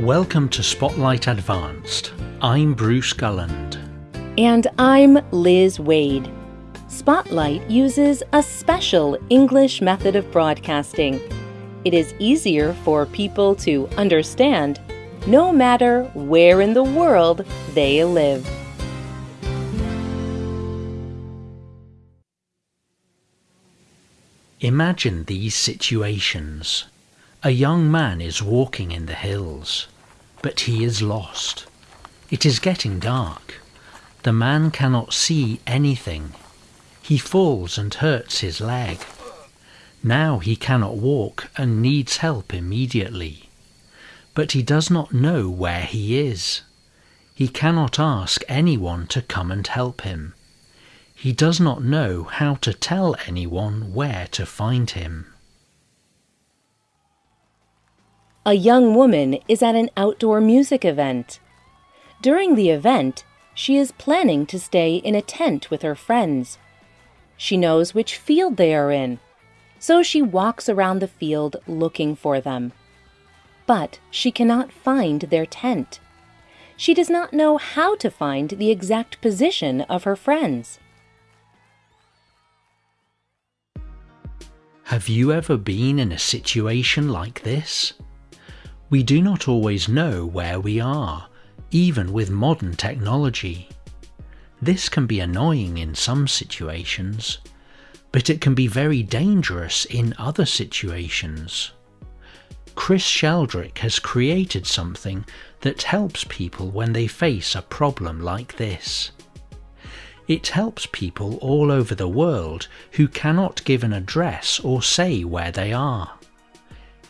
Welcome to Spotlight Advanced. I'm Bruce Gulland. And I'm Liz Waid. Spotlight uses a special English method of broadcasting. It is easier for people to understand no matter where in the world they live. Imagine these situations. A young man is walking in the hills, but he is lost. It is getting dark. The man cannot see anything. He falls and hurts his leg. Now he cannot walk and needs help immediately. But he does not know where he is. He cannot ask anyone to come and help him. He does not know how to tell anyone where to find him. A young woman is at an outdoor music event. During the event, she is planning to stay in a tent with her friends. She knows which field they are in, so she walks around the field looking for them. But she cannot find their tent. She does not know how to find the exact position of her friends. Have you ever been in a situation like this? We do not always know where we are, even with modern technology. This can be annoying in some situations, but it can be very dangerous in other situations. Chris Sheldrick has created something that helps people when they face a problem like this. It helps people all over the world who cannot give an address or say where they are.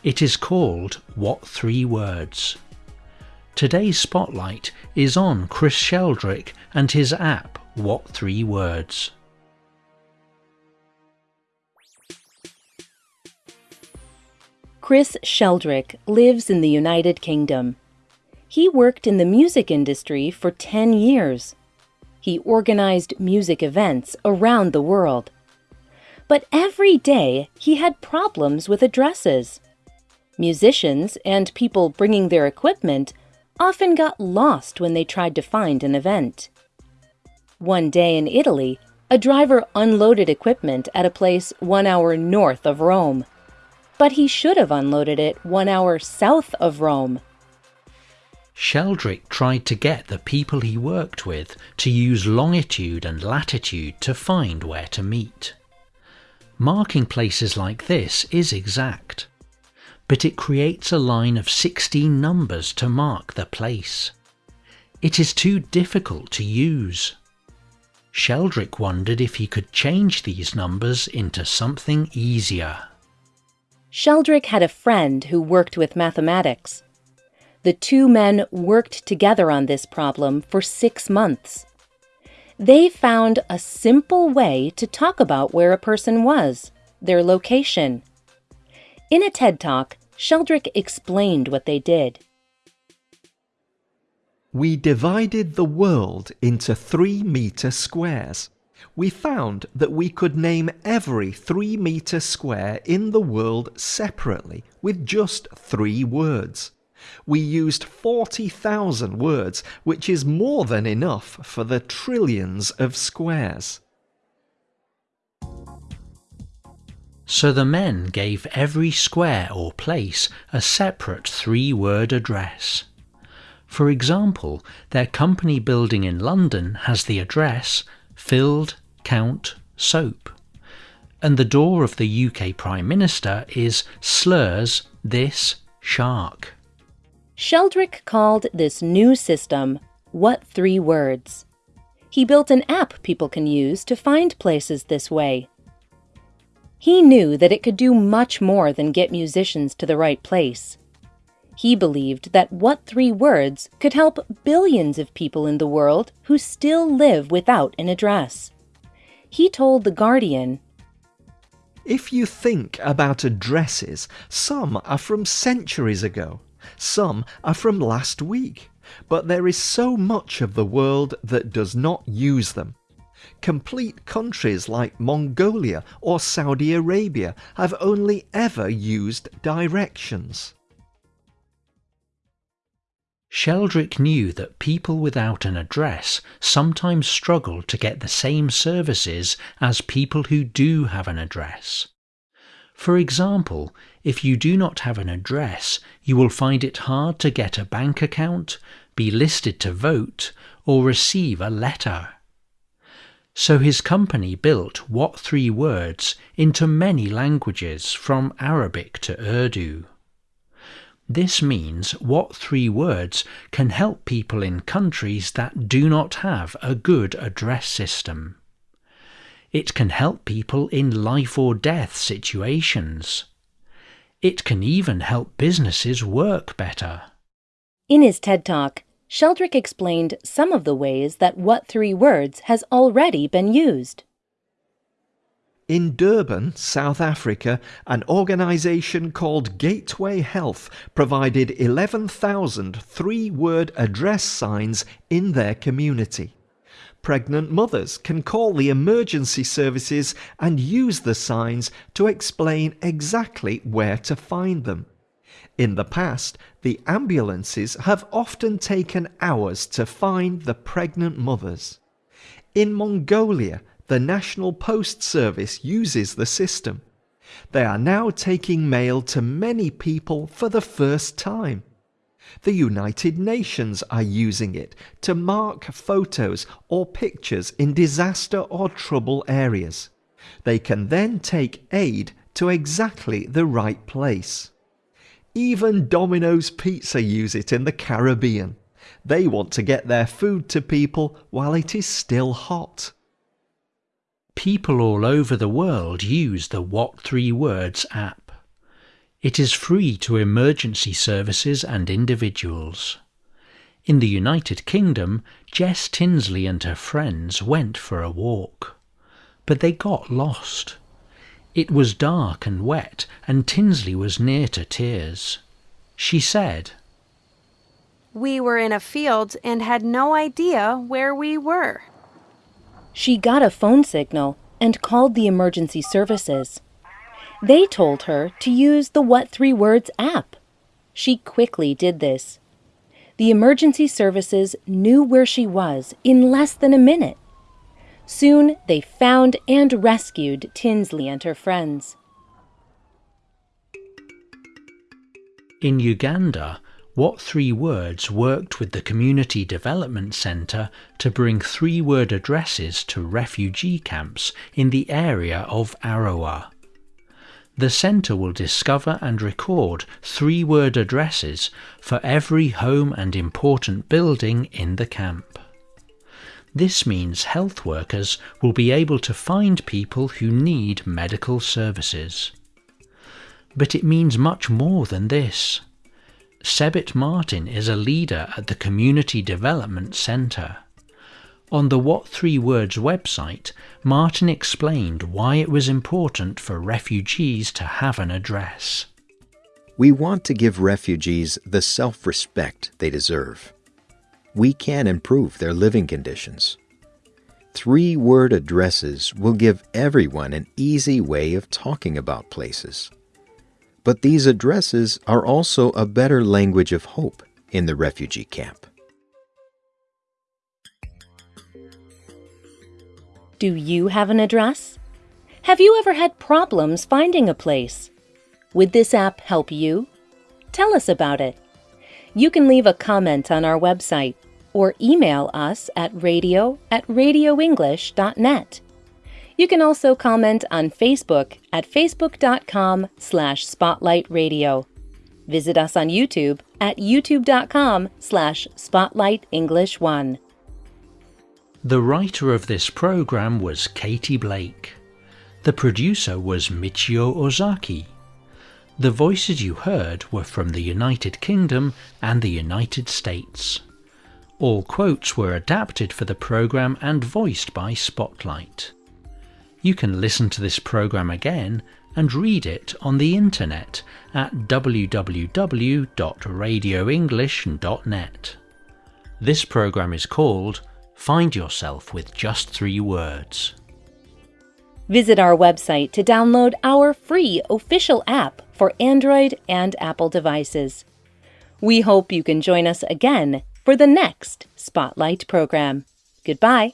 It is called What Three Words. Today's spotlight is on Chris Sheldrick and his app What Three Words. Chris Sheldrick lives in the United Kingdom. He worked in the music industry for 10 years. He organized music events around the world. But every day he had problems with addresses. Musicians and people bringing their equipment often got lost when they tried to find an event. One day in Italy, a driver unloaded equipment at a place one hour north of Rome. But he should have unloaded it one hour south of Rome. Sheldrick tried to get the people he worked with to use longitude and latitude to find where to meet. Marking places like this is exact but it creates a line of 16 numbers to mark the place. It is too difficult to use. Sheldrick wondered if he could change these numbers into something easier. Sheldrick had a friend who worked with mathematics. The two men worked together on this problem for six months. They found a simple way to talk about where a person was, their location. In a TED Talk, Sheldrick explained what they did. We divided the world into three metre squares. We found that we could name every three metre square in the world separately with just three words. We used 40,000 words, which is more than enough for the trillions of squares. So the men gave every square or place a separate three word address. For example, their company building in London has the address Filled Count Soap, and the door of the UK Prime Minister is Slurs This Shark. Sheldrick called this new system What Three Words. He built an app people can use to find places this way. He knew that it could do much more than get musicians to the right place. He believed that What Three Words could help billions of people in the world who still live without an address. He told The Guardian If you think about addresses, some are from centuries ago, some are from last week, but there is so much of the world that does not use them. Complete countries like Mongolia or Saudi Arabia have only ever used directions. Sheldrick knew that people without an address sometimes struggle to get the same services as people who do have an address. For example, if you do not have an address, you will find it hard to get a bank account, be listed to vote, or receive a letter. So his company built What Three Words into many languages from Arabic to Urdu. This means what three words can help people in countries that do not have a good address system. It can help people in life or death situations. It can even help businesses work better. In his TED Talk, Sheldrick explained some of the ways that What Three Words has already been used. In Durban, South Africa, an organisation called Gateway Health provided 11,000 three word address signs in their community. Pregnant mothers can call the emergency services and use the signs to explain exactly where to find them. In the past, the ambulances have often taken hours to find the pregnant mothers. In Mongolia, the National Post Service uses the system. They are now taking mail to many people for the first time. The United Nations are using it to mark photos or pictures in disaster or trouble areas. They can then take aid to exactly the right place. Even Domino's Pizza use it in the Caribbean. They want to get their food to people while it is still hot. People all over the world use the What Three Words app. It is free to emergency services and individuals. In the United Kingdom, Jess Tinsley and her friends went for a walk. But they got lost. It was dark and wet, and Tinsley was near to tears. She said, We were in a field and had no idea where we were. She got a phone signal and called the emergency services. They told her to use the What Three Words app. She quickly did this. The emergency services knew where she was in less than a minute. Soon they found and rescued Tinsley and her friends. In Uganda, what Three Words worked with the Community Development Centre to bring three word addresses to refugee camps in the area of Arua. The centre will discover and record three word addresses for every home and important building in the camp. This means health workers will be able to find people who need medical services. But it means much more than this. Sebit Martin is a leader at the Community Development Centre. On the What Three Words website, Martin explained why it was important for refugees to have an address. We want to give refugees the self respect they deserve. We can improve their living conditions. Three word addresses will give everyone an easy way of talking about places. But these addresses are also a better language of hope in the refugee camp. Do you have an address? Have you ever had problems finding a place? Would this app help you? Tell us about it. You can leave a comment on our website or email us at radio at radioenglish.net. You can also comment on Facebook at facebook.com slash spotlightradio. Visit us on YouTube at youtube.com slash spotlightenglish1. The writer of this program was Katie Blake. The producer was Michio Ozaki. The voices you heard were from the United Kingdom and the United States. All quotes were adapted for the program and voiced by Spotlight. You can listen to this program again and read it on the internet at www.radioenglish.net. This program is called Find Yourself with Just Three Words. Visit our website to download our free official app for Android and Apple devices. We hope you can join us again for the next Spotlight program. Goodbye.